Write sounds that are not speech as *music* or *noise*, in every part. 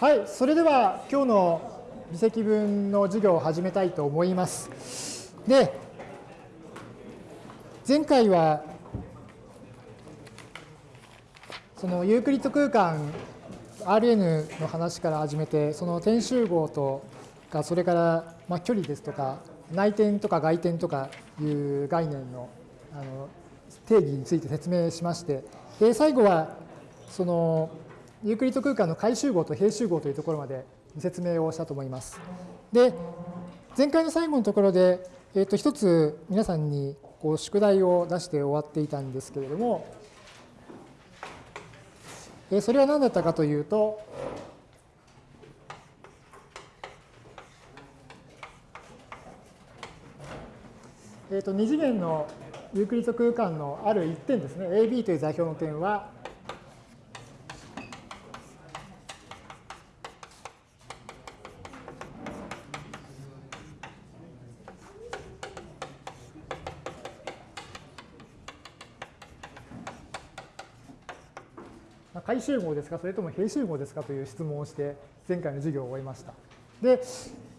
はい、それでは今日の微積分の授業を始めたいと思います。で、前回はそのユークリッド空間 Rn の話から始めて、その点集合とか、それからまあ距離ですとか、内点とか外点とかいう概念のあの定義について説明しまして、で最後はそのユークリッド空間の回集合と平集合というところまで説明をしたと思います。で、前回の最後のところで、えっ、と、一つ皆さんにこう宿題を出して終わっていたんですけれども、えそれは何だったかというと、えー、と2次元のユークリッド空間のある一点ですね、AB という座標の点は、集合ですか、それとも平集合ですか？という質問をして、前回の授業を終えました。で、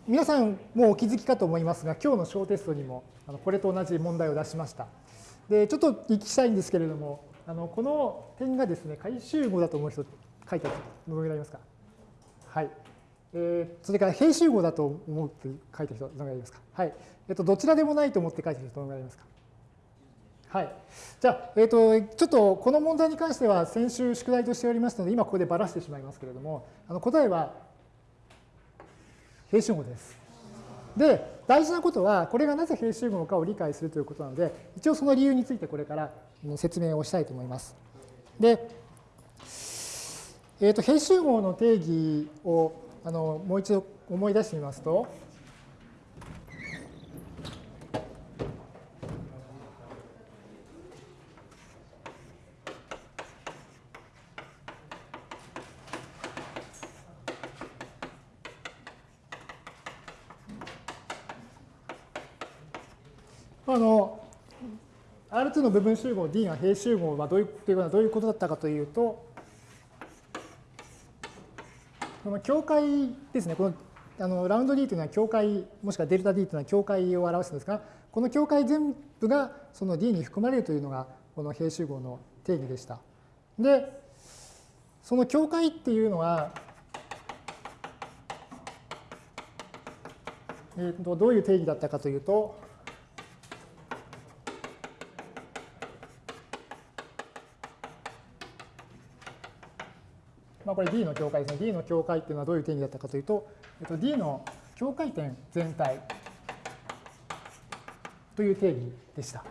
皆さんもうお気づきかと思いますが、今日の小テストにもこれと同じ問題を出しました。で、ちょっと聞きしたいんですけれども、あのこの点がですね、回集合だと思う人、書いてあるどのぐらいいますか？はい。えー、それから平集合だと思うって書いてる人、どのぐらいいますか？はい。えっ、と、どちらでもないと思って書いてる人、どのぐらいいますか？はい。じゃあ、え、ー、と、ちょっとこの問題に関しては先週宿題としておりますので、今ここでばらしてしまいますけれども、あの答えは平集合です。で、大事なことは、これがなぜ平集合かを理解するということなので、一応その理由についてこれから説明をしたいと思います。で、えっ、ー、と、平集合の定義をあのもう一度思い出してみますと、あの R2 の部分集合 D が平集合はどういうというのはどういうことだったかというと、この境界ですね、このあのラウンド D というのは境界、もしくはデルタ D というのは境界を表すんですが、この境界全部がその D に含まれるというのが、この平集合の定義でした。で、その境界っていうのは、えー、とどういう定義だったかというと、まあ、これ D の境界ですね。D の境界っていうのはどういう定義だったかというと、えっと、D の境界点全体という定義でした。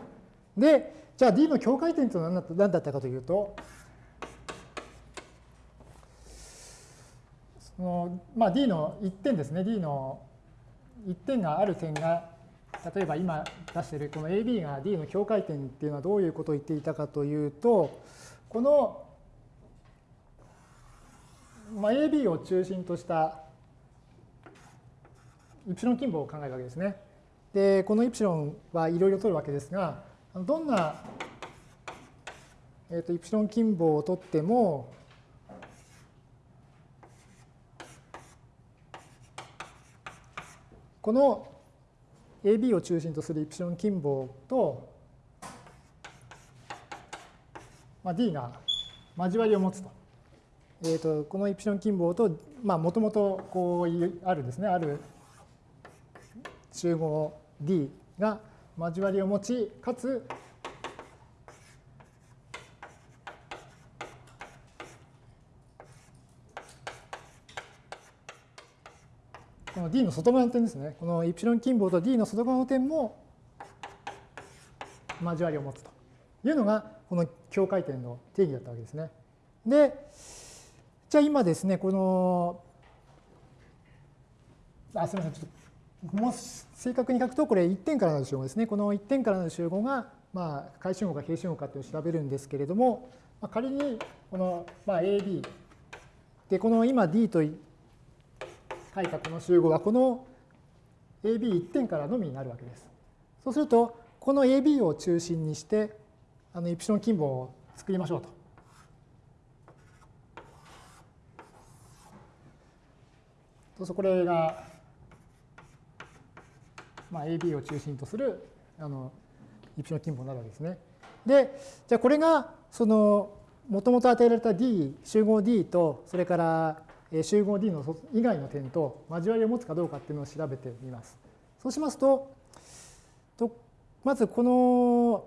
で、じゃあ D の境界点というのは何だったかというと、そのまあ、D の1点ですね。D の1点がある点が、例えば今出しているこの AB が D の境界点っていうのはどういうことを言っていたかというと、このまあ、AB を中心としたイプシロン近傍を考えるわけですね。で、このイプシロンはいろいろ取るわけですが、どんな、えー、とイプシロン近傍を取っても、この AB を中心とするイプシロン近傍と、まあ、D が交わりを持つと。えーと、このイプシロン近傍ともともとこうあるですねある集合 D が交わりを持ちかつこの D の外側の点ですねこのイプシロン近傍と D の外側の点も交わりを持つというのがこの境界点の定義だったわけですね。で、じゃあ今ですね、この、あ、すみません、ちょっと、もう正確に書くと、これ1点からの集合ですね。この1点からの集合が、まあ、回集合か平集合かっていうのを調べるんですけれども、まあ、仮に、この、まあ、AB、で、この今 D と書いたこの集合は、この AB1 点からのみになるわけです。そうすると、この AB を中心にして、あのイプシロン近傍を作りましょうと。そうするとこれが、まあ、AB を中心とするあのイプシロン近傍なるわけですね。で、じゃあこれがそのもともと与えられた D、集合 D と、それから集合 D の以外の点と交わりを持つかどうかっていうのを調べてみます。そうしますと、とまずこの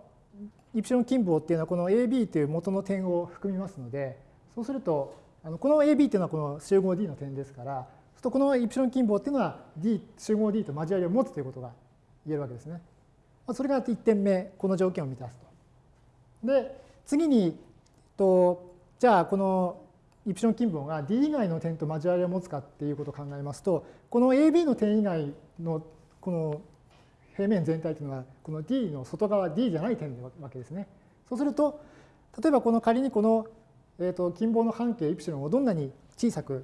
イプシロン近傍っていうのはこの AB という元の点を含みますので、そうすると、あのこの AB っていうのはこの集合 D の点ですから、とこのイプシロン近傍っていうのは D 集合 D と交わりを持つということが言えるわけですね。それが1点目、この条件を満たすと。で、次に、とじゃあこのイプシロン近傍が D 以外の点と交わりを持つかっていうことを考えますと、この AB の点以外のこの平面全体というのは、この D の外側 D じゃない点なわけですね。そうすると、例えばこの仮にこの、えー、と近傍の半径イプシロンをどんなに小さく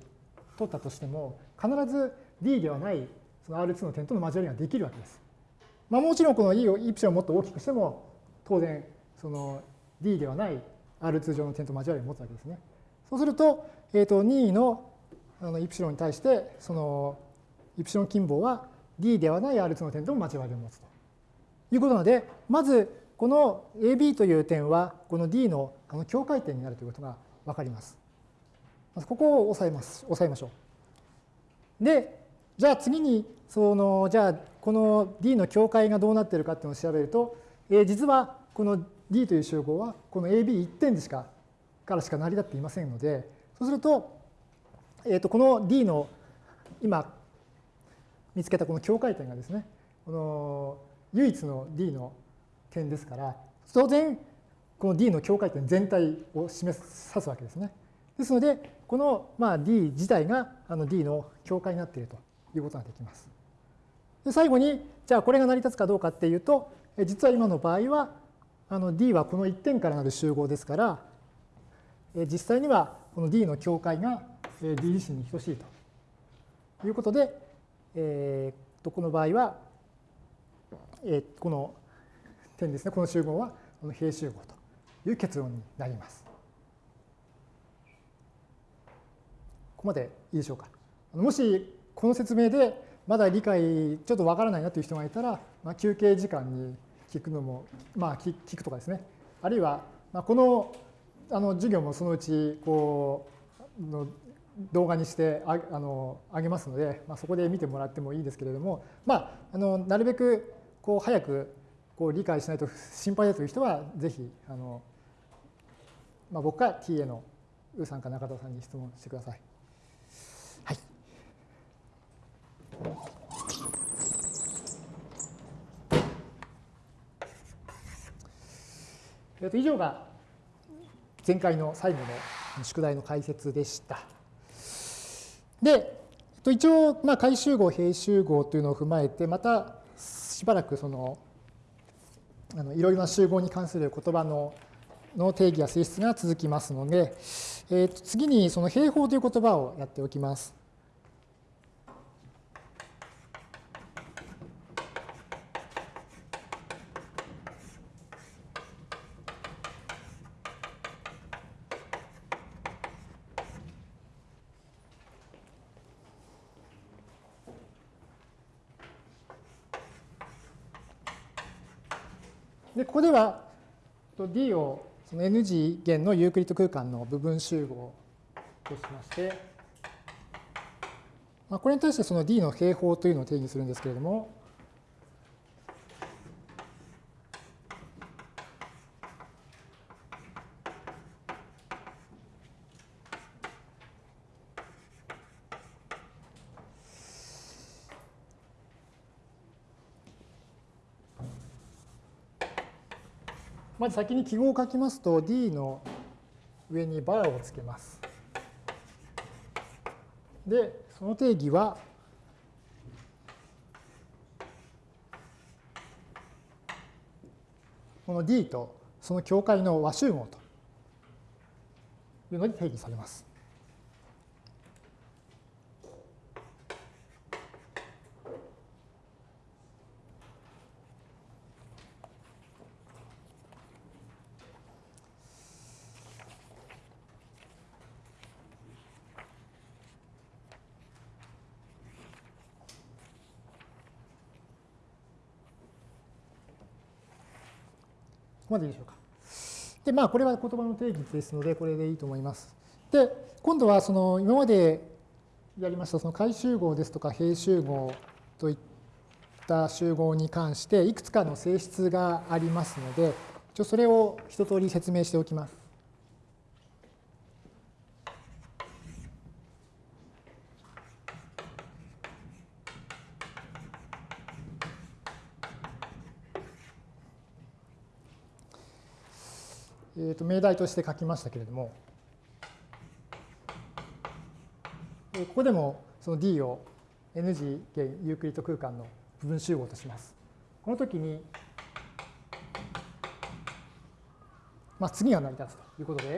取ったとしても、必ず D ではないその R2 の点との交わりができるわけです。まあ、もちろんこの E をイプシロンをもっと大きくしても、当然その D ではない R2 上の点と交わりを持つわけですね。そうすると、えー、と任意のあのイプシロンに対して、そのイプシロン近傍は D ではない R2 の点とも交わりを持つということなので、まずこの AB という点は、この D の境界点になるということが分かります。まずここを押さえます。押さえましょう。で、じゃあ次に、その、じゃあこの D の境界がどうなっているかっていうのを調べると、えー、実はこの D という集合はこの AB1 点でしかからしか成り立っていませんので、そうすると、えー、とこの D の今見つけたこの境界点がですね、この唯一の D の点ですから、当然この D の境界点全体を示さすわけですね。ですので、このまあ D 自体があの D の境界になっているということができます。で最後に、じゃあこれが成り立つかどうかっていうと、実は今の場合は、あの D はこの1点からなる集合ですから、実際にはこの D の境界が D 自身に等しいということで、えー、とこの場合は、えー、この点ですね、この集合はこの平集合という結論になります。ここまでいいでしょうか。もしこの説明でまだ理解ちょっとわからないなという人がいたら、まあ、休憩時間に聞くのも、まあ、聞くとかですね。あるいは、まあ、このあの授業もそのうちこうの動画にしてああのあげますので、まあ、そこで見てもらってもいいですけれども、まあ、あのなるべくこう早くこう理解しないと *laughs* 心配だという人はぜひあの、まあ、僕か TA のウーさんか中田さんに質問してくださ。い。えっと以上が前回の最後の宿題の解説でした。で、えっと一応、まあ、回集合、平集合というのを踏まえて、またしばらくその、あのいろいろな集合に関する言葉のの定義や性質が続きますので、えー、と次にその平方という言葉をやっておきます。で、ここでは D をその N 次元のユークリッド空間の部分集合としまして、まあ、これに対してその D の平方というのを定義するんですけれども、まず先に記号を書きますと D の上にバーをつけます。で、その定義はこの D とその境界の和集合というのに定義されます。こまでいいでしょうか。で、まあ、これは言葉の定義ですので、これでいいと思います。で、今度はその今までやりましたその回集合ですとか平集合といった集合に関していくつかの性質がありますので、一応それを一通り説明しておきます。と命題として書きましたけれども、ここでもその D を N 次元ユークリッド空間の部分集合とします。この時に、まあ、次が成り立つということで、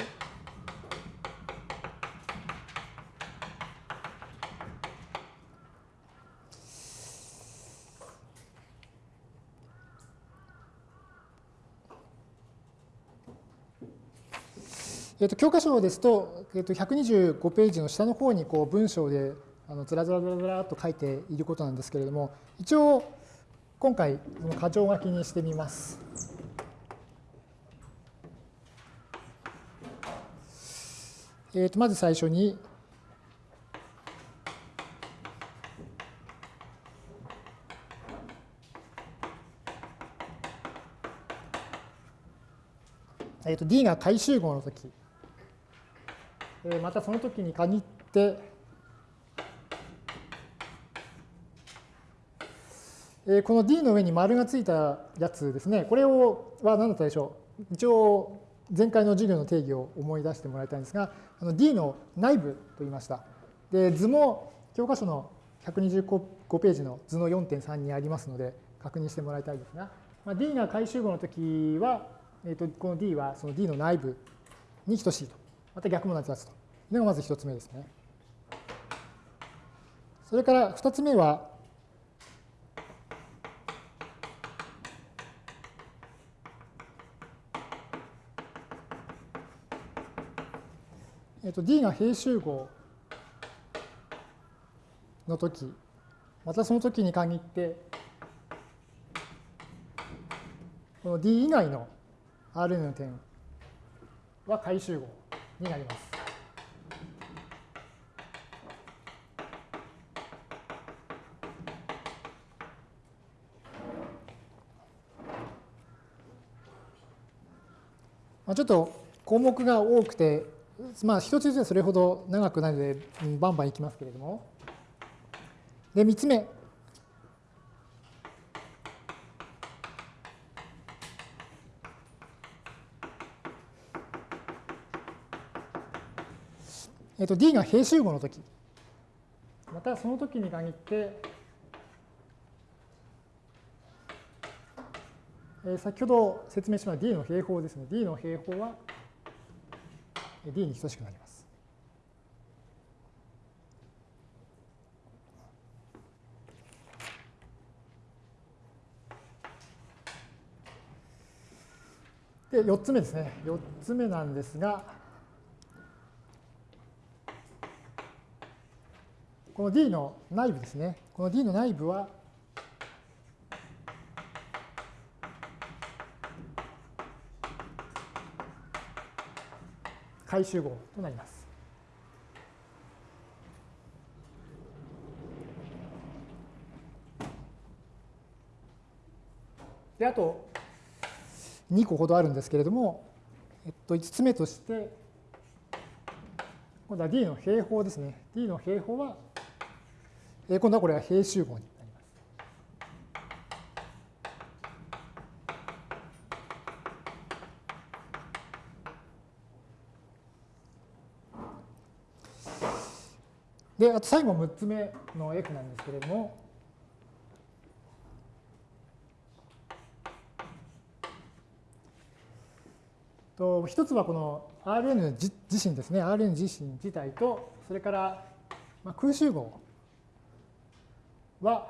えー、と教科書ですと,、えー、と125ページの下の方にこう文章であのずらずらずらずらっと書いていることなんですけれども一応今回その箇条書きにしてみます。えー、とまず最初にえー、と D が回集合の時またその時に限って、この D の上に丸がついたやつですね、これをは何だったでしょう。一応、前回の授業の定義を思い出してもらいたいんですが、D の内部と言いました。で図も教科書の125ページの図の4.3にありますので、確認してもらいたいですが、まあ、D が回集合の時は、えー、とこの D はその D の内部に等しいと。また逆も成り立つというのがまず一つ目ですね。それから二つ目は、えっと、D が平集合の時またその時に限ってこの D 以外の Rn の点は回集合になります。まあ、ちょっと項目が多くて、まあ、一つずつそれほど長くないので、バンバンいきますけれども。で、三つ目。えっと、D が平集合の時。またその時に限って、えー、先ほど説明しました D の平方ですね。D の平方は D に等しくなります。で4つ目ですね。4つ目なんですがこの D の内部ですね。この D の内部は、回集合となります。で、あと2個ほどあるんですけれども、えっと、5つ目として、今度は D の平方ですね。D の平方はえ今度はこれは平集合になります。で、あと最後6つ目の F なんですけれども、と一つはこの Rn 自身ですね、Rn 自身自体と、それから空集合は、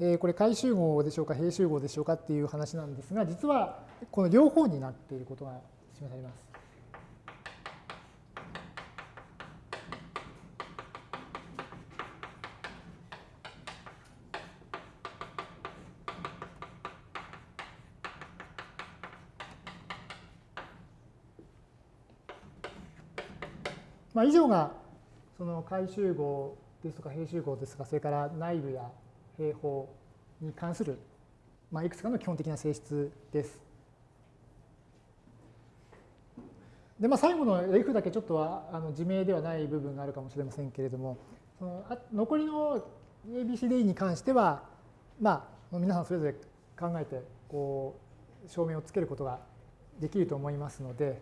えー、これ回集合でしょうか閉集合でしょうかっていう話なんですが実はこの両方になっていることが示されます。まあ、以上がその回集合ですとか閉集合ですとかそれから内部や平方に関する、まあ、いくつかの基本的な性質です。でまあ、最後の F だけちょっとはあの自明ではない部分があるかもしれませんけれどもそのあ残りの ABCD に関しては、まあ、皆さんそれぞれ考えてこう証明をつけることができると思いますので、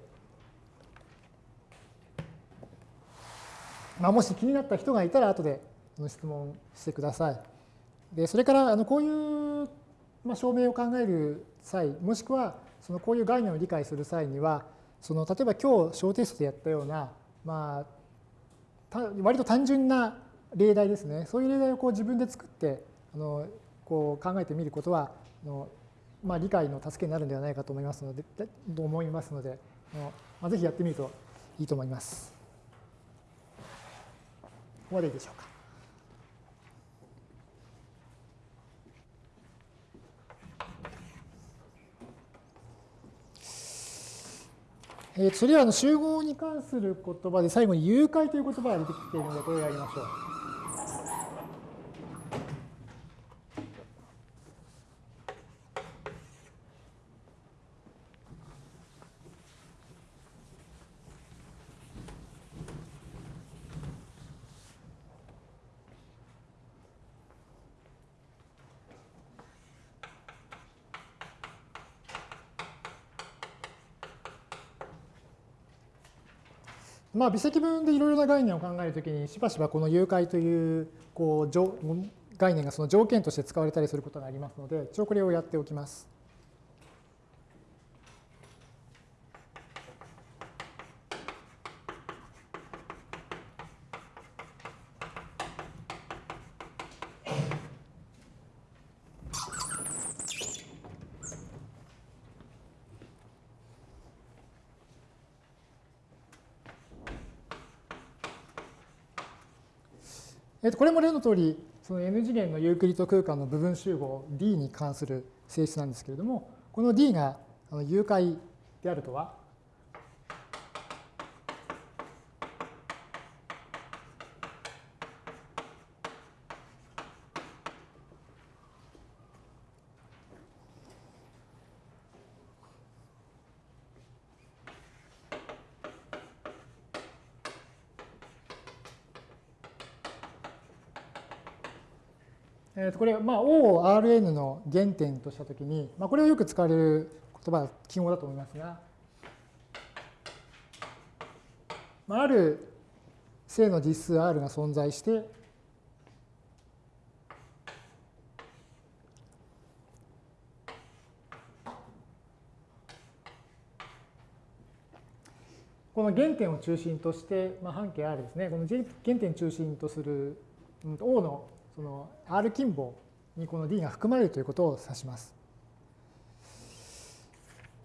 まあ、もし気になった人がいたら後で質問してください。でそれからあのこういう、まあ、証明を考える際もしくはそのこういう概念を理解する際にはその例えば今日小テストでやったような、まあ、割と単純な例題ですねそういう例題をこう自分で作ってあのこう考えてみることはあの、まあ、理解の助けになるんではないかと思いますのでと思いますのであのまあ、ぜひやってみるといいと思います。ここまでいでしょうか。えー、次はあの集合に関する言葉で最後に誘拐という言葉が出てきているのでこれをやりましょう。まあ、微積分でいろいろな概念を考えるときにしばしばこの誘拐というこう概念がその条件として使われたりすることがありますので一応これをやっておきます。えっと、これも例の通り、その n 次元のユークリッド空間の部分集合 D に関する性質なんですけれども、この D が誘拐であるとは、これ、まあ、O を Rn の原点としたときに、まあ、これをよく使われる言葉、記号だと思いますが、まあ、ある正の実数 R が存在して、この原点を中心として、まあ、半径 R ですね、この原点を中心とする O のその R 近傍にこの D が含まれるということを指します。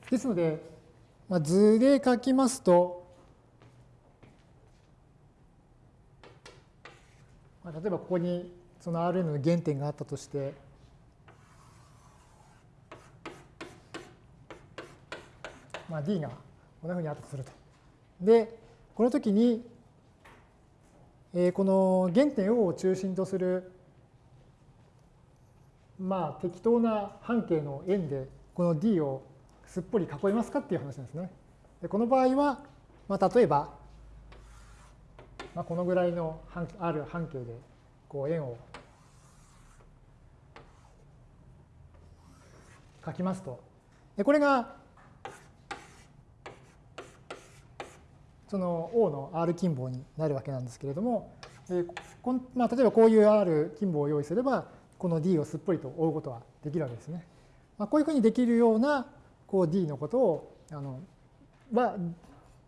ですので、まあ、図で書きますと、まあ、例えばここにその Rn の原点があったとして、まあ、D がこんなふうにあったとすると。で、この時に、えー、この原点 O を中心とするまあ適当な半径の円でこの D をすっぽり囲いますかっていう話なんですね。でこの場合は、まあ、例えば、まあ、このぐらいのある半径でこう円を書きますと。でこれがその O の R 近傍になるわけなんですけれども、えこんまあ、例えばこういう R 近傍を用意すればこの D をすっぽりと追うことはできるわけですね。まあ、こういうふうにできるようなこう D のことをあのは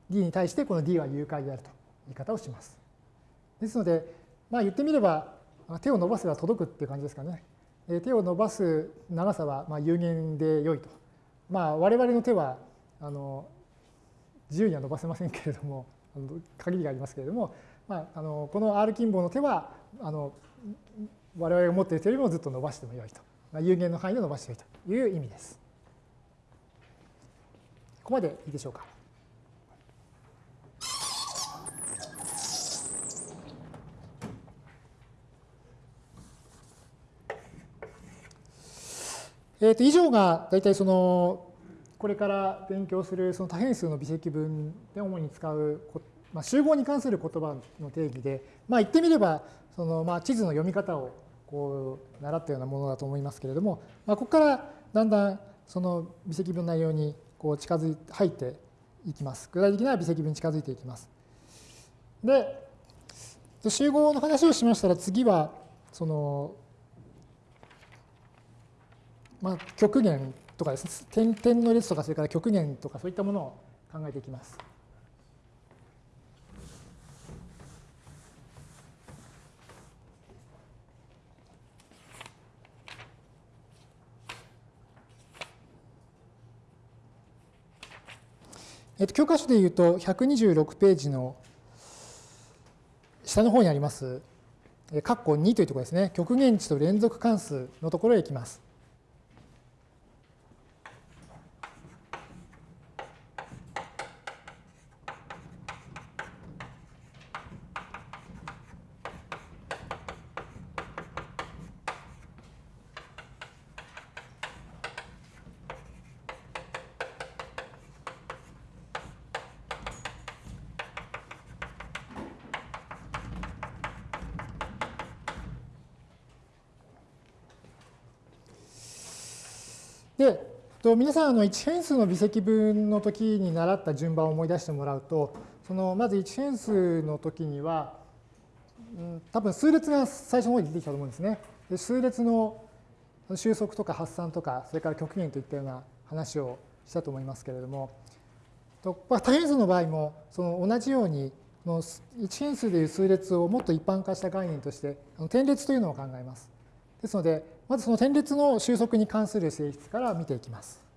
D に対してこの D は誘拐であるという言い方をします。ですので、まあ、言ってみれば手を伸ばせば届くっていう感じですかね。手を伸ばす長さはま有限で良いと。まあ、我々の手はあの自由には伸ばせませんけれども限りがありますけれども、まあ、あのこの R 近傍の手はあの我々が持っている人よりもずっと伸ばしてもよいと。有限の範囲で伸ばしているという意味です。ここまでいいでしょうか。えー、と以上が大体そのこれから勉強するその多変数の微積分で主に使う、まあ、集合に関する言葉の定義で、まあ、言ってみればそのまあ地図の読み方をこう習ったようなものだと思いますけれども、まあ、ここからだんだんその微積分の内容にこう近づいて入っていきます。具体的な微積分に近づいていきます。で、集合の話をしましたら次はそのまあ、極限とかですね、点点の列とか、それから極限とか、そういったものを考えていきます。えっと、教科書でいうと、126ページの下の方にあります、括弧2というところですね、極限値と連続関数のところへ行きます。で、皆さん、あの1変数の微積分の時に習った順番を思い出してもらうと、そのまず1変数の時には、うん、多分数列が最初の方に出てきたと思うんですね。で数列の収束とか発散とか、それから極限といったような話をしたと思いますけれども、と多変数の場合もその同じように、の1変数でいう数列をもっと一般化した概念として、点列というのを考えます。ですので、まずその点列の収束に関する性質から見ていきます。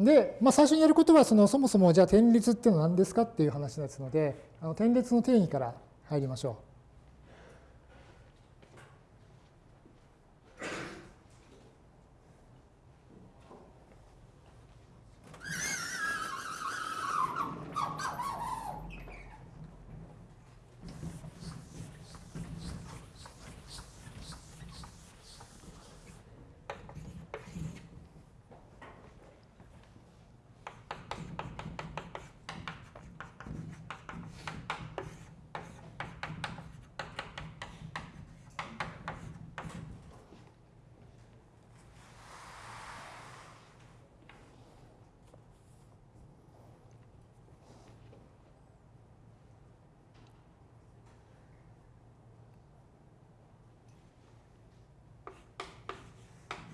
で、まあ、最初にやることはそのそもそもじゃあ点列っていうのは何ですかっていう話ですのであの点列の定義から入りましょう。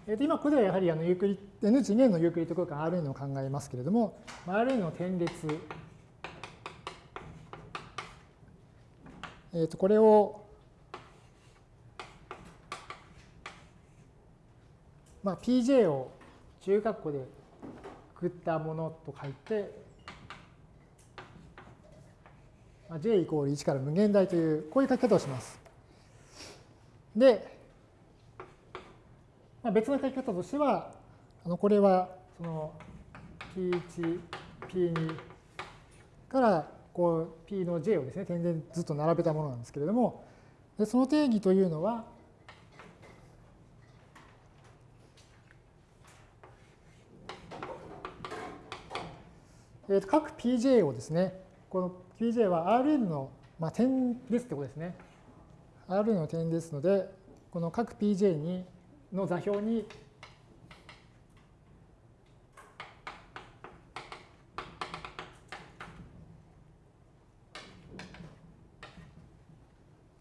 今ここではやはりあのユークリ N 次元のユークリッド空間 Rn を考えますけれども、Rn の点列、えー、とこれを、まあ、pj を中括弧でくくったものと書いて、まあ、j イコール1から無限大というこういう書き方をします。で、まあ、別の書き方としては、あのこれはその P1、P2 からこう P の J をですね、点でずっと並べたものなんですけれども、でその定義というのは、えー、と各 Pj をですね、この Pj は Rn の、まあ、点ですってことですね。Rn の点ですので、この各 Pj にの座標に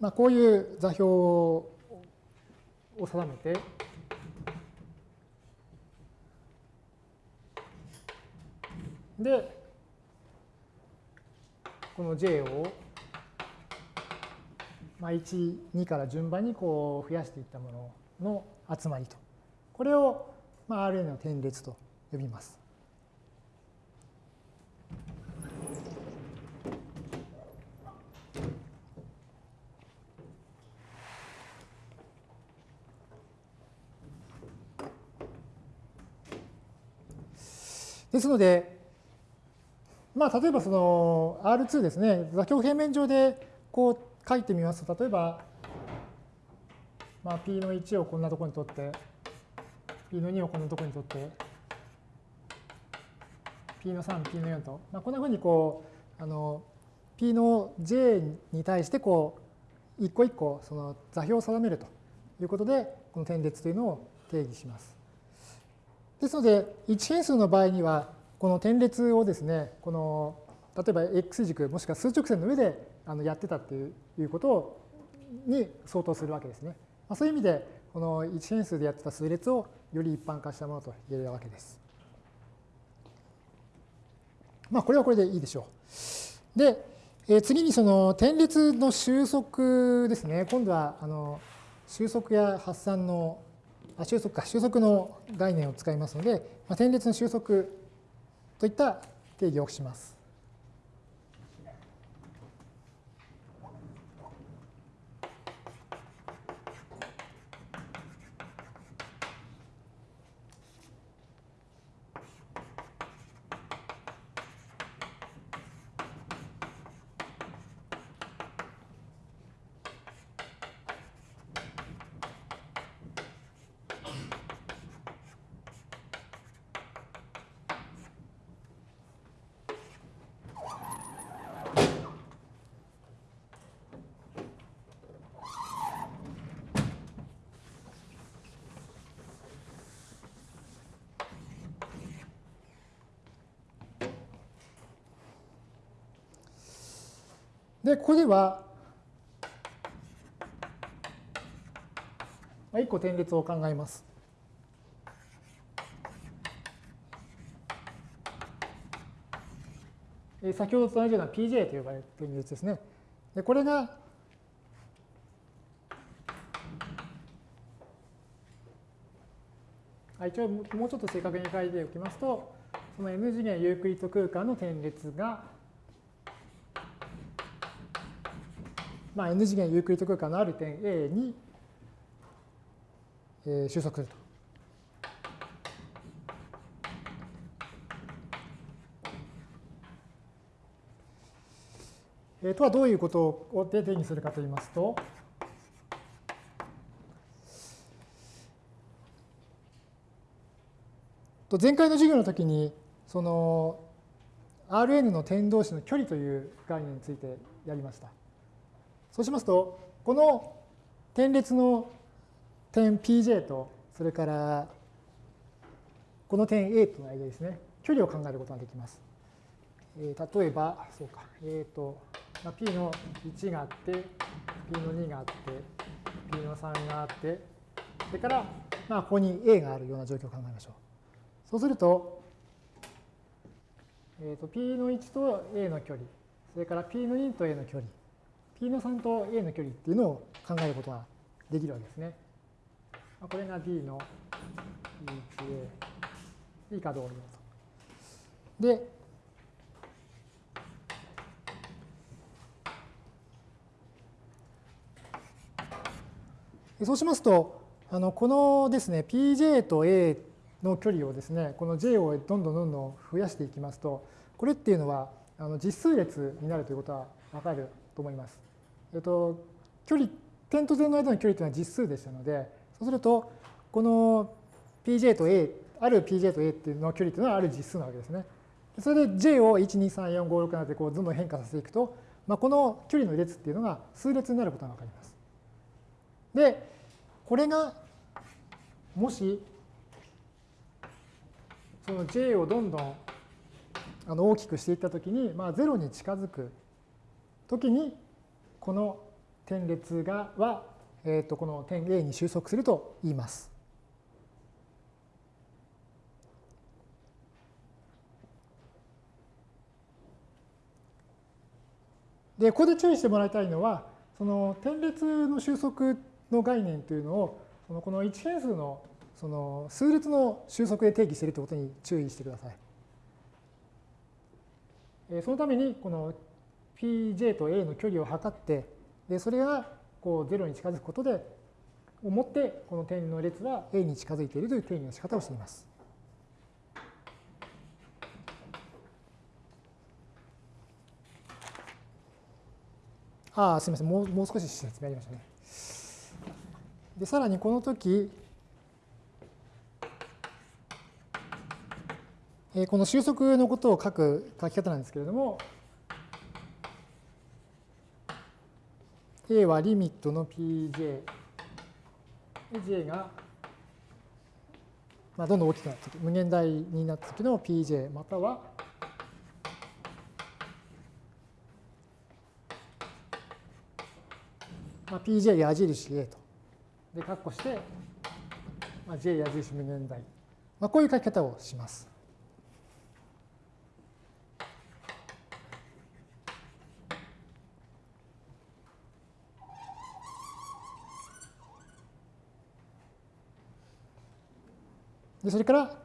まあ、こういう座標を定めて、で、この J を、まあ、1、2から順番にこう増やしていったもの。の集まりと。これを、まあ、RN の点列と呼びます。ですので、まあ、例えばその R2 ですね、座標平面上でこう書いてみますと、例えば、まあ、P の1をこんなところに取って、P の2をこんなところに取って、P の3、P の4と、まあ、こんなふうにこう、あの、P の J に対してこう、一個一個その座標を定めるということで、この点列というのを定義します。ですので、1変数の場合には、この点列をですね、この例えば x 軸もしくは数直線の上であのやってたっていうことに相当するわけですね。ま、そういう意味で、この1変数でやってた数列をより一般化したものと言えるわけです。まあ、これはこれでいいでしょう。で、え、次にその点列の収束ですね。今度はあの収束や発散のあ収束か収束の概念を使いますので、まあ、点列の収束といった定義をします。ここでは、1個点列を考えます。先ほどと同じような PJ と呼ばれる点列ですね。でこれが一応もうちょっと正確に書いておきますと、その n 次元ユークリッド空間の点列がまあ、n 次元ユークリッド空間のある点 A に、えー、収束すると。えー、とはどういうことをで定義するかといいますと、前回の授業の時にその Rn の点同士の距離という概念についてやりました。そうしますと、この点列の点 Pj と、それからこの点 A との間ですね、距離を考えることができます。えー、例えば、そうか、えっ、ー、と、まあ、P の1があって、P の2があって、P の3があって、それから、まあ、ここに A があるような状況を考えましょう。そうすると、えー、と P の1と A の距離、それから P の2と A の距離、P の3と A の距離っていうのを考えることができるわけですね。これが D の E1A、いいかどうぞ。で、そうしますと、あのこのですね、Pj と A の距離をですね、この J をどんどんどんどん増やしていきますと、これっていうのはあの実数列になるということはわかると思います。えっと、距離、点と点の間の距離というのは実数でしたので、そうすると、この pj と a、ある pj と a っていうの距離というのはある実数なわけですね。それで j を1、2、3、4、5、6などでこうどんどん変化させていくと、まあ、この距離の列っていうのが数列になることがわかります。で、これがもしその j をどんどんあの大きくしていったときに、まあ、0に近づくときにこの点列がは、えー、とこの点 A に収束すると言います。で、ここで注意してもらいたいのは、その点列の収束の概念というのを、そのこの1変数のその数列の収束で定義しているということに注意してください。そのために、この pj と a の距離を測ってでそれがこう0に近づくことで思ってこの点の列は a に近づいているという定義の仕方をしています。ああすみませんもうもう少し説明ありましたね。でさらにこの時この収束のことを書く書き方なんですけれども、A はリミットの Pj、J が、まあ、どんどん大きくなって、無限大になった時の Pj または、まあ、Pj 矢印 A と。で、括弧して、まあ、J 矢印無限大。まあ、こういう書き方をします。でそれから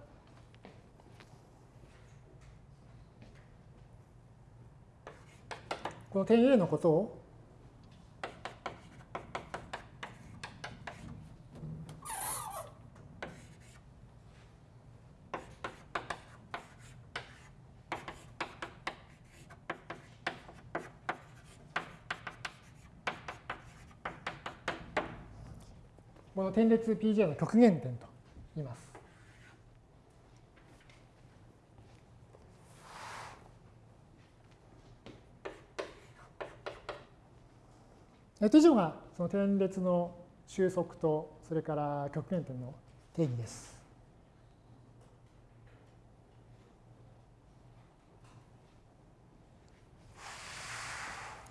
この点 A のことをこの点列 Pj の極限点と言います。以上がその点列の収束とそれから極限点の定義です。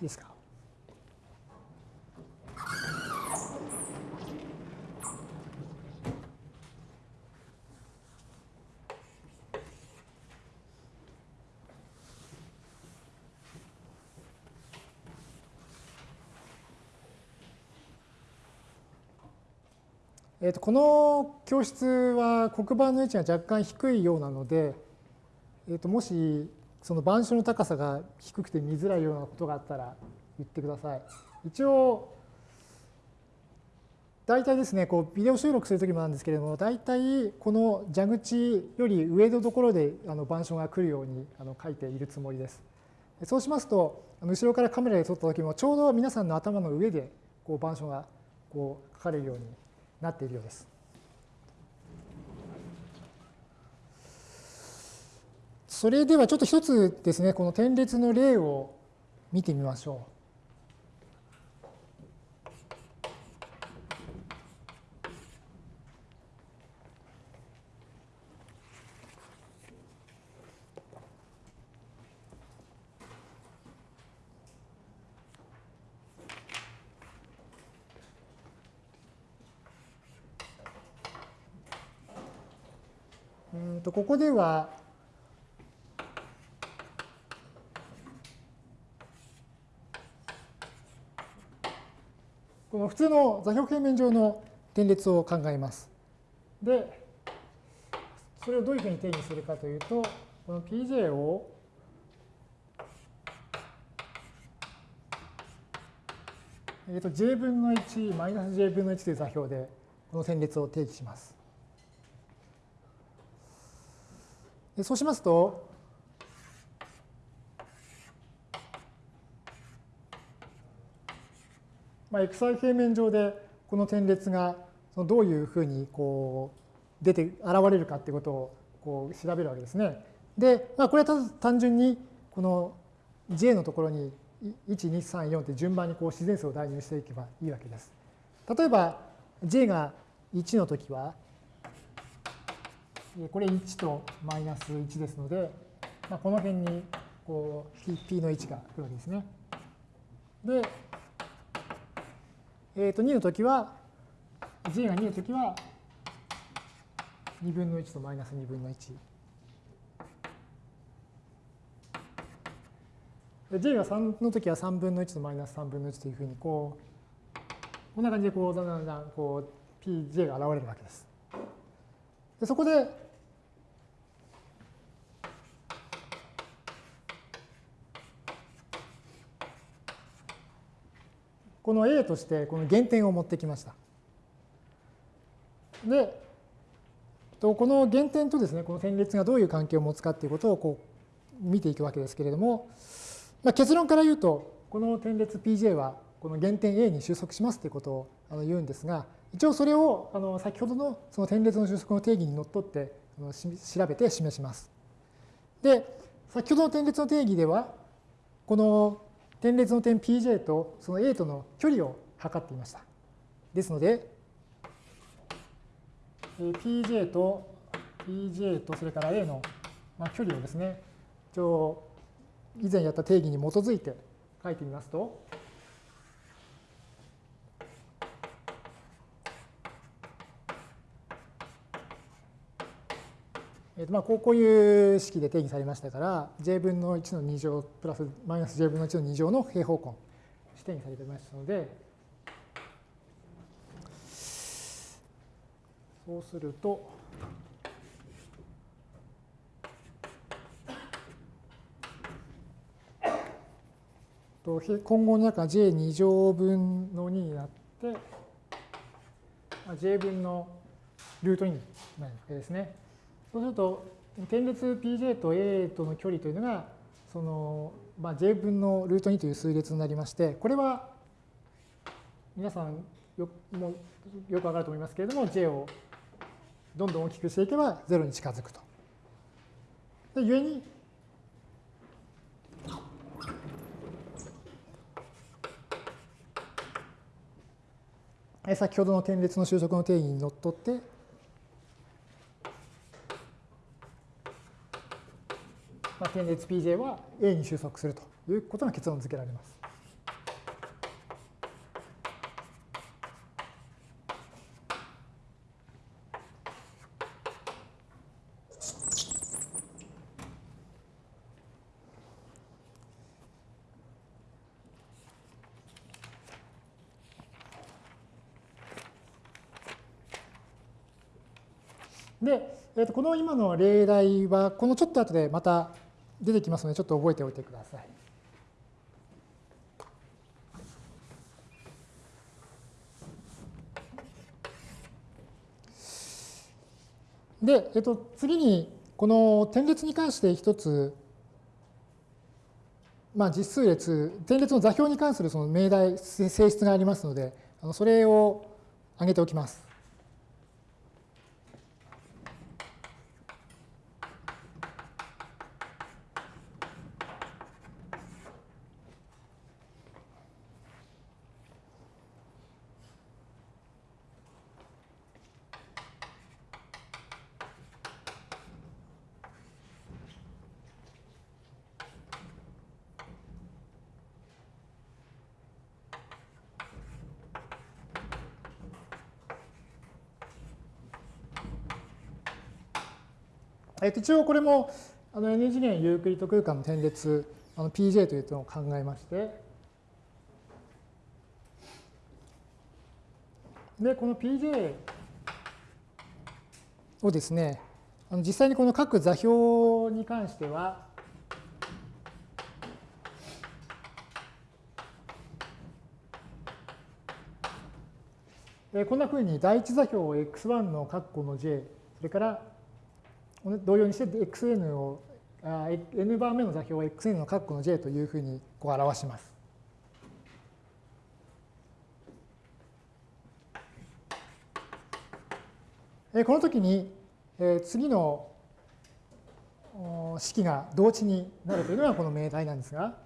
いいですか？えー、とこの教室は黒板の位置が若干低いようなので、えー、ともしその板書の高さが低くて見づらいようなことがあったら言ってください。一応大体ですね、こうビデオ収録するときもなんですけれども、大体この蛇口より上のところであの板書が来るようにあの書いているつもりです。そうしますと、後ろからカメラで撮ったときも、ちょうど皆さんの頭の上でこう板書がこう書かれるようになっているようです。それではちょっと一つですね、この点列の例を見てみましょう。とここでは、この普通の座標平面上の点列を考えます。で、それをどういうふうに定義するかというと、この Pj をえー、と j 分の1マイナス j 分の1という座標でこの点列を定義します。そうしますと、まあ、xy 平面上でこの点列がそのどういうふうにこう出て現れるかっていうことをこう調べるわけですね。で、まあ、これは単純にこの j のところに1、2、3、4って順番にこう自然数を代入していけばいいわけです。例えば j が1の時はこれ1とマイナス1ですので、まあ、この辺にこう p の1が来るわけですね。で、えー、と2の時は、j が2の時は、2分の1とマイナス2分の1。j が3の時は3分の1とマイナス3分の1というふうに、こう、こんな感じでこうだんだんだんこう pj が現れるわけです。でそこで、この A としてこの原点を持ってきました。で、この原点とですね、この点列がどういう関係を持つかっていうことをこう見ていくわけですけれども、まあ、結論から言うと、この点列 Pj はこの原点 A に収束しますということを言うんですが、一応それをあの先ほどのその点列の収束の定義にのっとって調べて示します。で、先ほどの点列の定義では、この点列の点 Pj とその A との距離を測っていました。ですので、Pj と Pj とそれから A の距離をですね、一応以前やった定義に基づいて書いてみますと、えーとまあ、こういう式で定義されましたから、j 分の1の2乗プラスマイナス j 分の1の2乗の平方根して定義されてましたので、そうすると、と今後の中 j2 乗分の2になって、j 分のルート2になるわけですね。そうすると、点列 pj と a との距離というのが、その、まあ、j 分のルート2という数列になりまして、これは皆さんよもうよくわかると思いますけれども、j をどんどん大きくしていけば0に近づくと。で、故に、先ほどの点列の収束の定義にのっとって、まあ、点列 Pj は A に収束するということが結論付けられます。で、えー、とこの今の例題は、このちょっと後でまた出てきますので、ちょっと覚えておいてください。で、えっと、次に、この点列に関して一つ、まあ、実数列、点列の座標に関するその命題、性質がありますので、それを挙げておきます。えっと、一応これもあの N 次元ユークリッド空間の点列あの PJ というのを考えまして、で、この PJ をですね、あの実際にこの各座標に関しては、こんなふうに第一座標を x1 の括弧の j、それから同様にして xn を、n 番目の座標を xn の括弧の j というふうにこう表します。この時に次の式が同値になるというのがこの命題なんですが、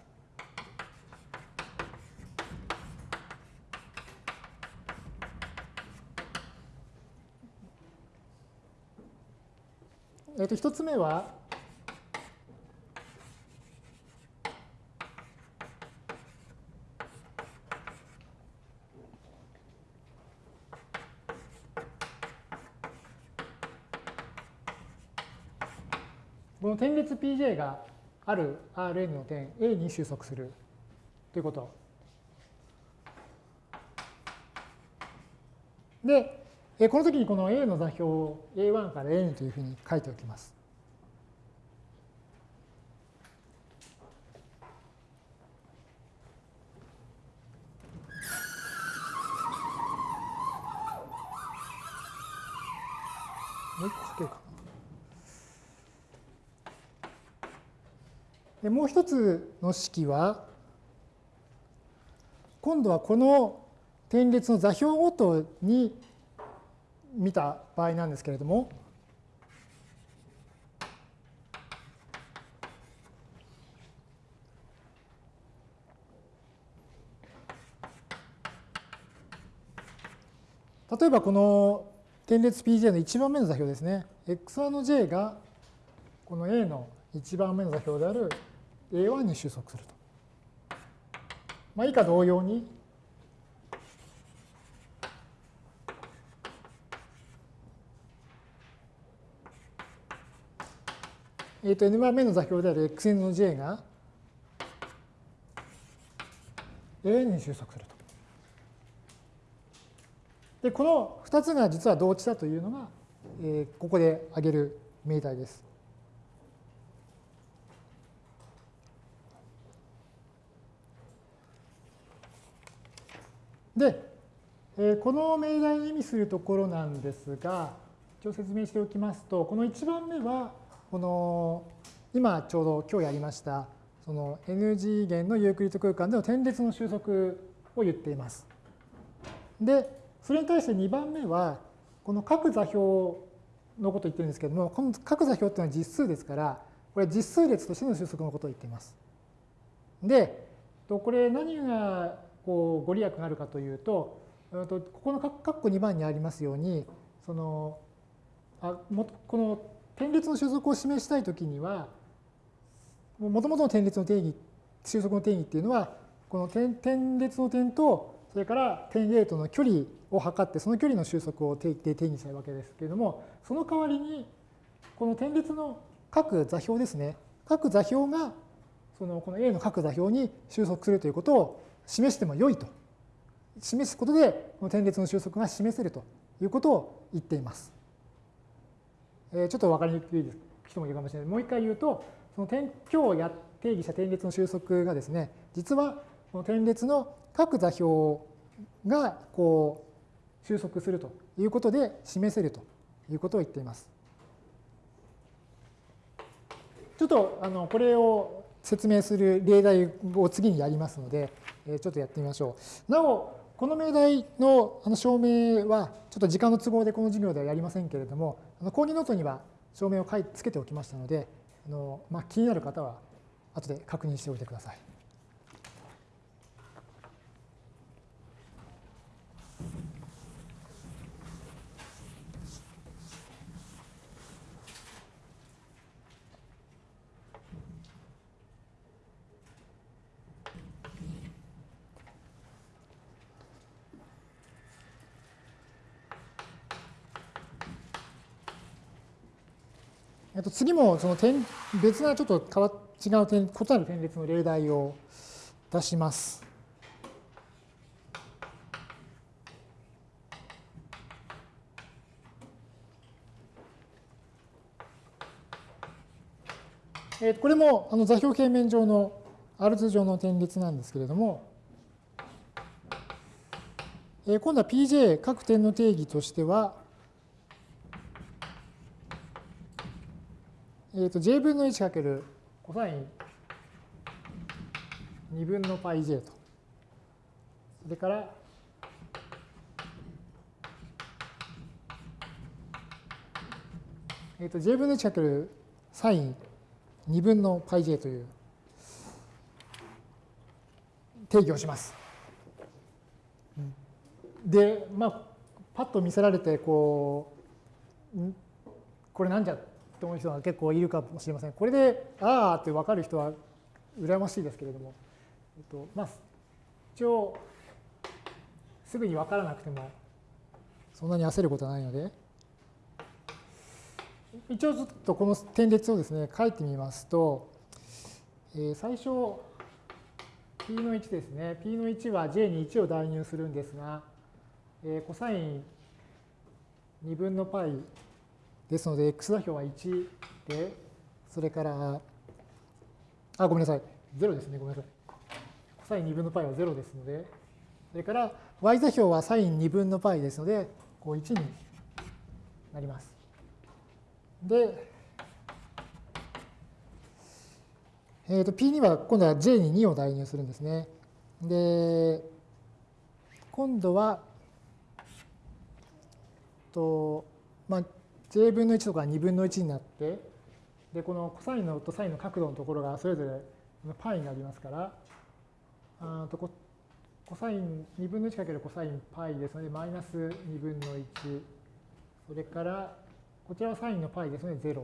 えっ、と、一つ目は、この点列 Pj がある Rn の点 A に収束するということ。で、この時にこの A の座標を A1 から N というふうに書いておきます。もう一個書けるかな。もう一つの式は、今度はこの点列の座標ごとに見た場合なんですけれども、例えばこの点列 Pj の1番目の座標ですね。x1 の j がこの A の1番目の座標である A1 に収束すると。まあ、以下同様に、えー、と n 番目の座標である xn の j が an に収束すると。で、この2つが実は同値だというのが、えー、ここで挙げる命題です。で、えー、この命題を意味するところなんですが、一応説明しておきますと、この1番目は、この今ちょうど今日やりました、その n 次元のユークリッド空間での点列の収束を言っています。で、それに対して2番目は、この各座標のことを言ってるんですけども、この各座標っていうのは実数ですから、これ実数列としての収束のことを言っています。で、これ何がこうご利益があるかというと、ここの括弧2番にありますように、そのあもこの点列の収束を示したいときには、もともとの点列の定義、収束の定義っていうのは、この点点列の点と、それから点 A との距離を測って、その距離の収束を定定義したいわけですけれども、その代わりに、この点列の各座標ですね、各座標が、そのこの A の各座標に収束するということを示しても良いと。示すことで、この点列の収束が示せるということを言っています。え、ちょっと分かりにくい人もいるかもしれない。もう一回言うと、その点今日や定義した点列の収束がですね、実はこの点列の各座標がこう収束するということで示せるということを言っています。ちょっとあのこれを説明する例題を次にやりますので、えちょっとやってみましょう。なお、この命題の証明は、ちょっと時間の都合でこの授業ではやりませんけれども、あの講義ノートには証明をつけておきましたので、あのま、気になる方は後で確認しておいてください。次もその点別なちょっと変わ違う点異なる点列の例題を出します。えこれもあの座標平面上の R 図上の点列なんですけれども、え今度は Pj 各点の定義としては、えー、と j 分の1かけるコサイン2分の πj と。それから、えー、と j 分の1かけるサイン2分の πj という定義をします。で、まあ、パッと見せられて、こう、これなんじゃ？と思う人が結構いるかもしれません。これで、ああって分かる人は羨ましいですけれども、えっと、まあ、一応、すぐに分からなくても、そんなに焦ることはないので、一応ちょっとこの点列をですね、書いてみますと、えー、最初、p の1ですね。p の1は j に1を代入するんですが、えー、コサイン2分の π ですので、x 座標は1で、それから、あ、ごめんなさい。0ですね。ごめんなさい。コサイン2分の π は0ですので、それから y 座標はサイン2分の π ですので、こう1になります。で、えー、と p には今度は j に2を代入するんですね。で、今度は、とまあ、j 分の1とか2分の1になって、で、このコサインのとサインの角度のところがそれぞれパイになりますから、あとコサイン2分の1かけるコサインパイですので、マイナス2分の1。それから、こちらはサインのパイですので、0。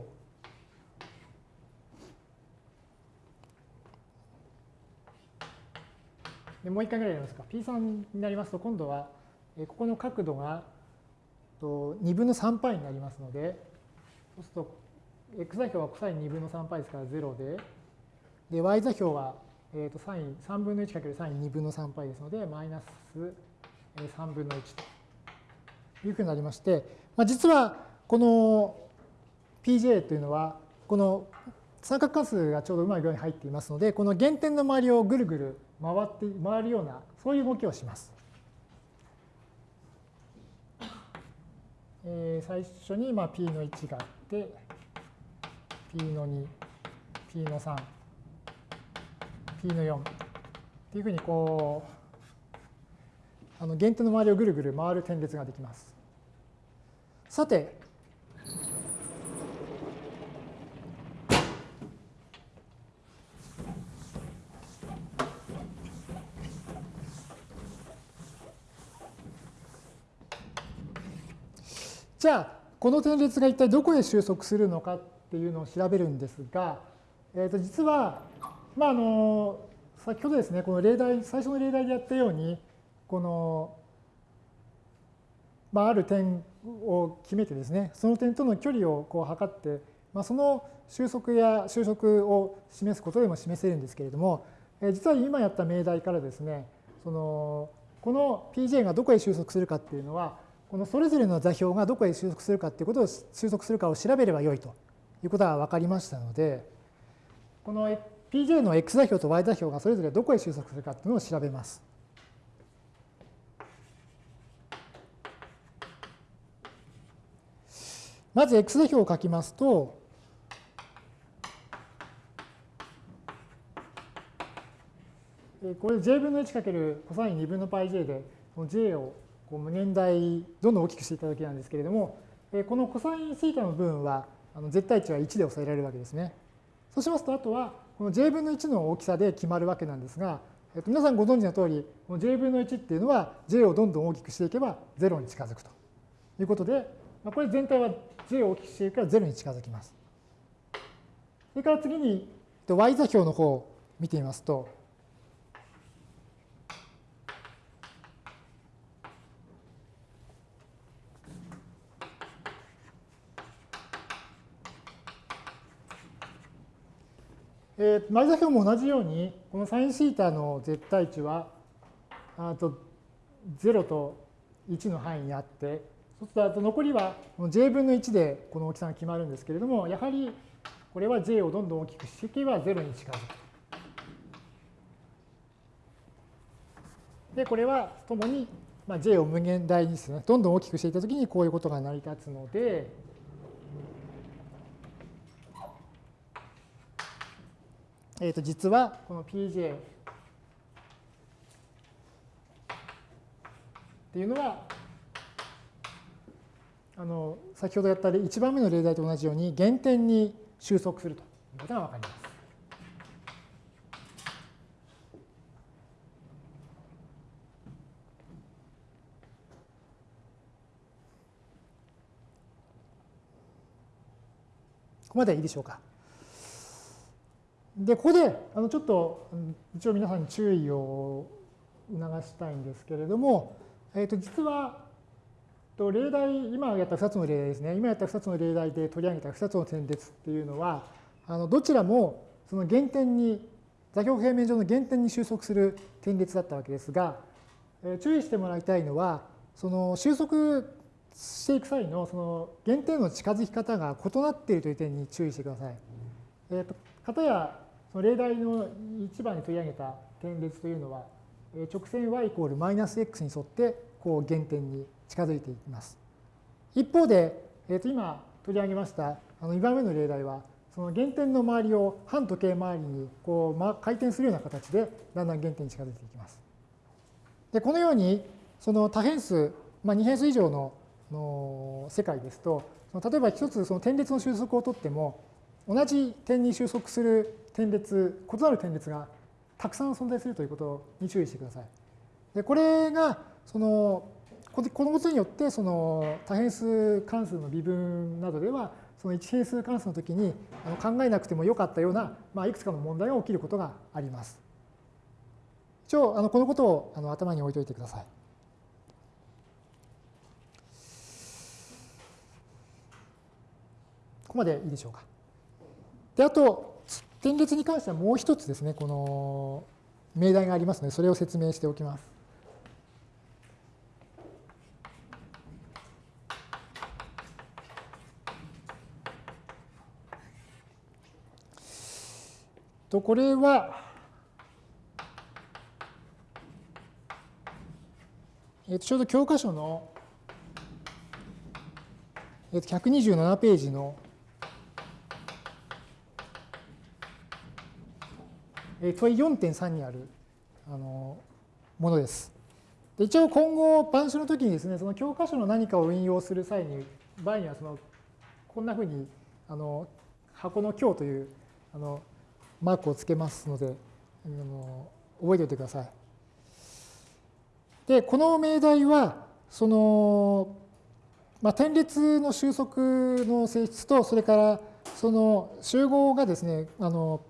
でもう一回ぐらいやりますか。P3 になりますと、今度は、ここの角度がと2分の3パイになりますので、そうすると、x 座標はコサイン2分の3パイですから0で、で、y 座標は、えー、とサイン3分の1かけるサイン2分の3パイですので、マイナス3分の1というふうになりまして、まあ、実はこの pj というのは、この三角関数がちょうどうまい具合に入っていますので、この原点の周りをぐるぐる回って回るような、そういう動きをします。えー、最初にまあ p の1があって、p の2、p の3、p の4っていうふうにこう、あの原点の周りをぐるぐる回る点列ができます。さて、じゃあ、この点列が一体どこへ収束するのかっていうのを調べるんですが、えー、と実は、まあ、あの先ほどですね、この例題、最初の例題でやったように、この、まあ、ある点を決めてですね、その点との距離をこう測って、まあ、その収束や収束を示すことでも示せるんですけれども、え実は今やった命題からですね、そのこの Pj がどこへ収束するかっていうのは、このそれぞれの座標がどこへ収束するかということを収束するかを調べればよいということが分かりましたので、この Pj の x 座標と y 座標がそれぞれどこへ収束するかというのを調べます。まず x 座標を書きますと、これ j 分の1かけるコサイン2分の πj で、この j をこう無限大どんどん大きくしていただけなんですけれども、このコサインシータの部分は絶対値は1で抑えられるわけですね。そうしますと、あとはこの j 分の1の大きさで決まるわけなんですが、えっと、皆さんご存知の通り、この j 分の1っていうのは j をどんどん大きくしていけば0に近づくということで、まあ、これ全体は j を大きくしていくから0に近づきます。それから次に y 座標の方を見てみますと、えー、前座標も同じように、このサインシータの絶対値は、あと0と1の範囲にあって、そうすると残りは j 分の1でこの大きさが決まるんですけれども、やはりこれは j をどんどん大きくしていけば0に近づく。で、これはともに、まあ、j を無限大にですね、どんどん大きくしていったときにこういうことが成り立つので、えー、と実はこの Pj っていうのはあの先ほどやった1番目の例題と同じように原点に収束するということが分かります。ここまでいいでしょうか。で、ここであのちょっと一応皆さんに注意を促したいんですけれども、えー、と実はと例題、今やった2つの例題ですね、今やった2つの例題で取り上げた2つの点列っていうのは、あのどちらもその原点に、座標平面上の原点に収束する点列だったわけですが、えー、注意してもらいたいのは、その収束していく際のその原点の近づき方が異なっているという点に注意してください。えーと、かたやその例題の1番に取り上げた点列というのは、直線 y イコールマイナス x に沿ってこう原点に近づいていきます。一方で、えー、と今取り上げましたあの2番目の例題は、その原点の周りを反時計回りにこう回転するような形でだんだん原点に近づいていきます。でこのようにその多変数、まあ、2変数以上のの世界ですと、例えば一つその点列の収束をとっても、同じ点に収束する点列、異なる点列がたくさん存在するということに注意してください。でこれがそのこのことによってその多変数関数の微分などではその一変数関数の時に考えなくてもよかったような、まあ、いくつかの問題が起きることがあります。一応あのこのことをあの頭に置いておいてください。ここまでいいでしょうか。で、あと、点列に関してはもう一つですね、この命題がありますので、それを説明しておきます。とこれは、えっと、ちょうど教科書の、えっと、127ページの問い4.3にあるあのものです。で一応今後、板書の時にですね、その教科書の何かを引用する際に、場合にはそのこんなふうにあの箱の強というあのマークをつけますので、あの覚えておいてください。で、この命題は、その、まあ、点列の収束の性質と、それからその集合がですね、あの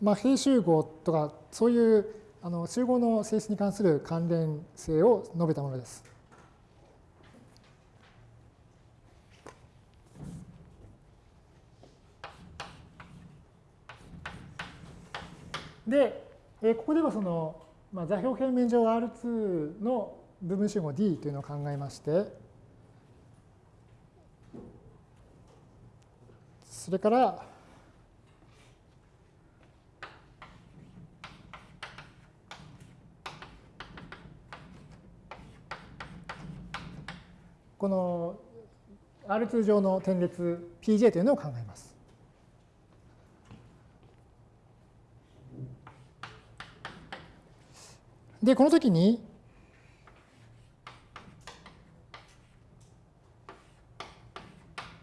まあ、平集合とか、そういうあの集合の性質に関する関連性を述べたものです。で、ここではその、まあ、座標平面上 R2 の部分集合 D というのを考えまして、それから、この R2 上の点列 Pj というのを考えます。で、この時に、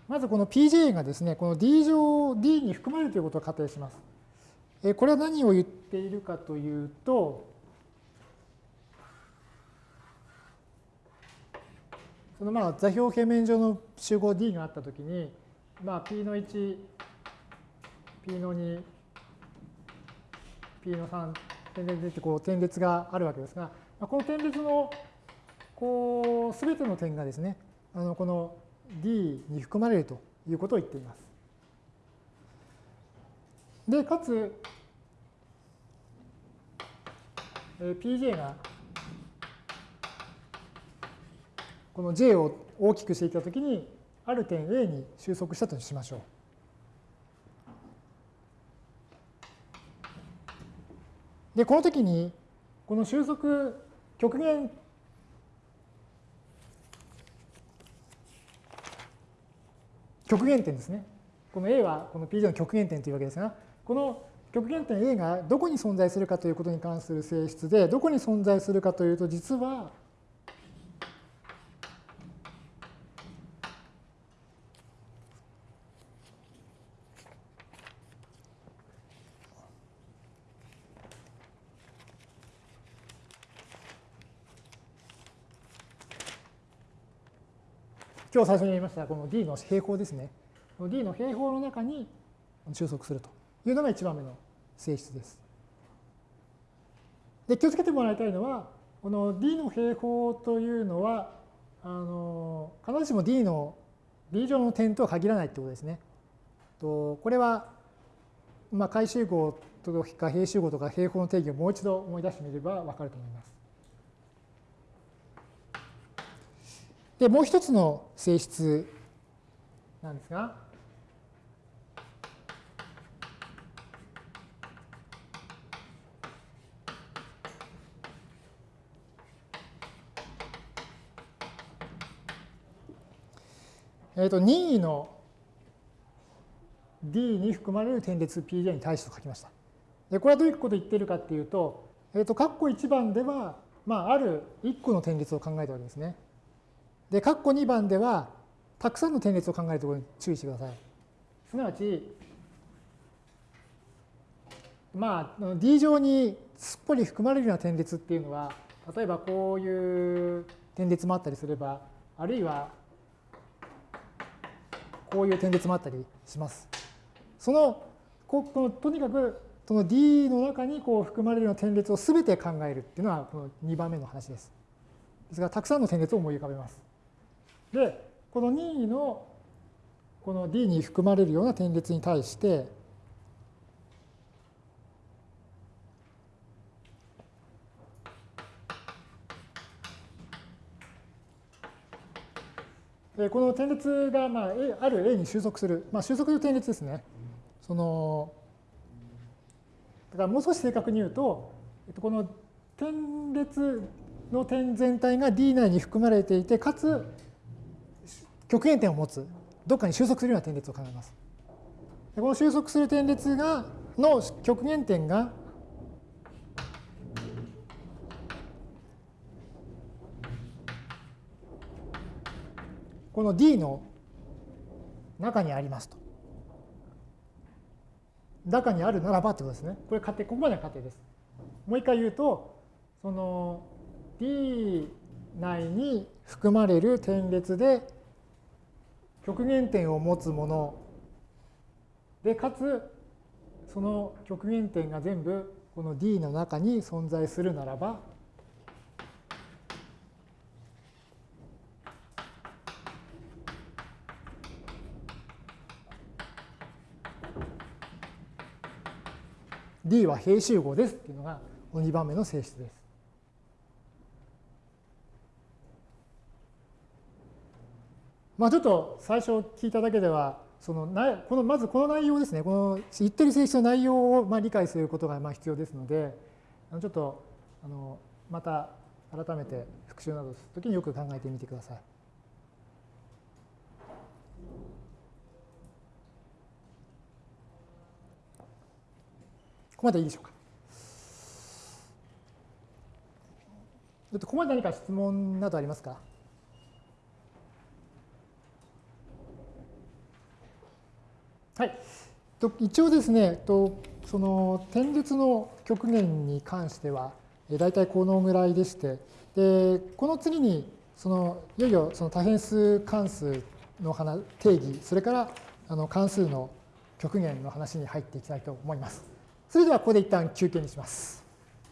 まずこの Pj がですね、この D 乗 D に含まれるということを仮定します。これは何を言っているかというと、そのまあ座標平面上の集合 D があったときに、まあ、P の1、P の2、P の3、点列ってこう点列があるわけですが、この点列のこう全ての点がですね、あのこの D に含まれるということを言っています。で、かつ、PJ がこの J を大きくしていたときに、ある点 A に収束したとしましょう。で、この時に、この収束極限極限点ですね。この A はこの PJ の極限点というわけですが、この極限点 A がどこに存在するかということに関する性質で、どこに存在するかというと、実は今日最初に言いましたこの D の平方ですね。D の平方の中に収束するというのが1番目の性質です。で気をつけてもらいたいのは、この D の平方というのは、あの必ずしも D の D 上の点とは限らないということですね。とこれは、まあ、回集合とか平集合とか平方の定義をもう一度思い出してみれば分かると思います。で、もう一つの性質なんですが、えっ、と、任意の D に含まれる点列 Pj に対して書きました。で、これはどういうことを言っているかっていうと、えっ、と、括弧1番では、まあ、ある1個の点列を考えたわけですね。で、括弧2番では、たくさんの点列を考えるところに注意してください。すなわち、まあ、D 上にすっぽり含まれるような点列っていうのは、例えばこういう点列もあったりすれば、あるいはこういう点列もあったりします。その、このとにかくその D の中にこう含まれるような点列を全て考えるっていうのはこの2番目の話です。ですが、たくさんの点列を思い浮かべます。で、この任意のこの D に含まれるような点列に対して、この点列がまあある A に収束する、まあ、収束の点列ですね。そのだからもう少し正確に言うと、この点列の点全体が D 内に含まれていて、かつ極限点を持つ、どっかに収束するような点列を考えます。この収束する点列がの極限点がこの D の中にありますと。中にあるならばってことですね。これ仮定、ここまでは仮定です。もう一回言うと、その D 内に含まれる点列で極限点を持つもので、かつその極限点が全部この D の中に存在するならば、D は平集合ですっていうのが2番目の性質です。まあちょっと最初聞いただけでは、そのなこのまずこの内容ですね、この言ってる性質の内容をまあ理解することがまあ必要ですので、ちょっとあのまた改めて復習などするときによく考えてみてください。ここまでいいでしょうか。ちょっとここまで何か質問などありますか？はい。一応ですね、その点列の極限に関しては、大体このぐらいでして、でこの次にそのいよいよその多変数関数の定義、それからあの関数の極限の話に入っていきたいと思います。それではここで一旦休憩にします。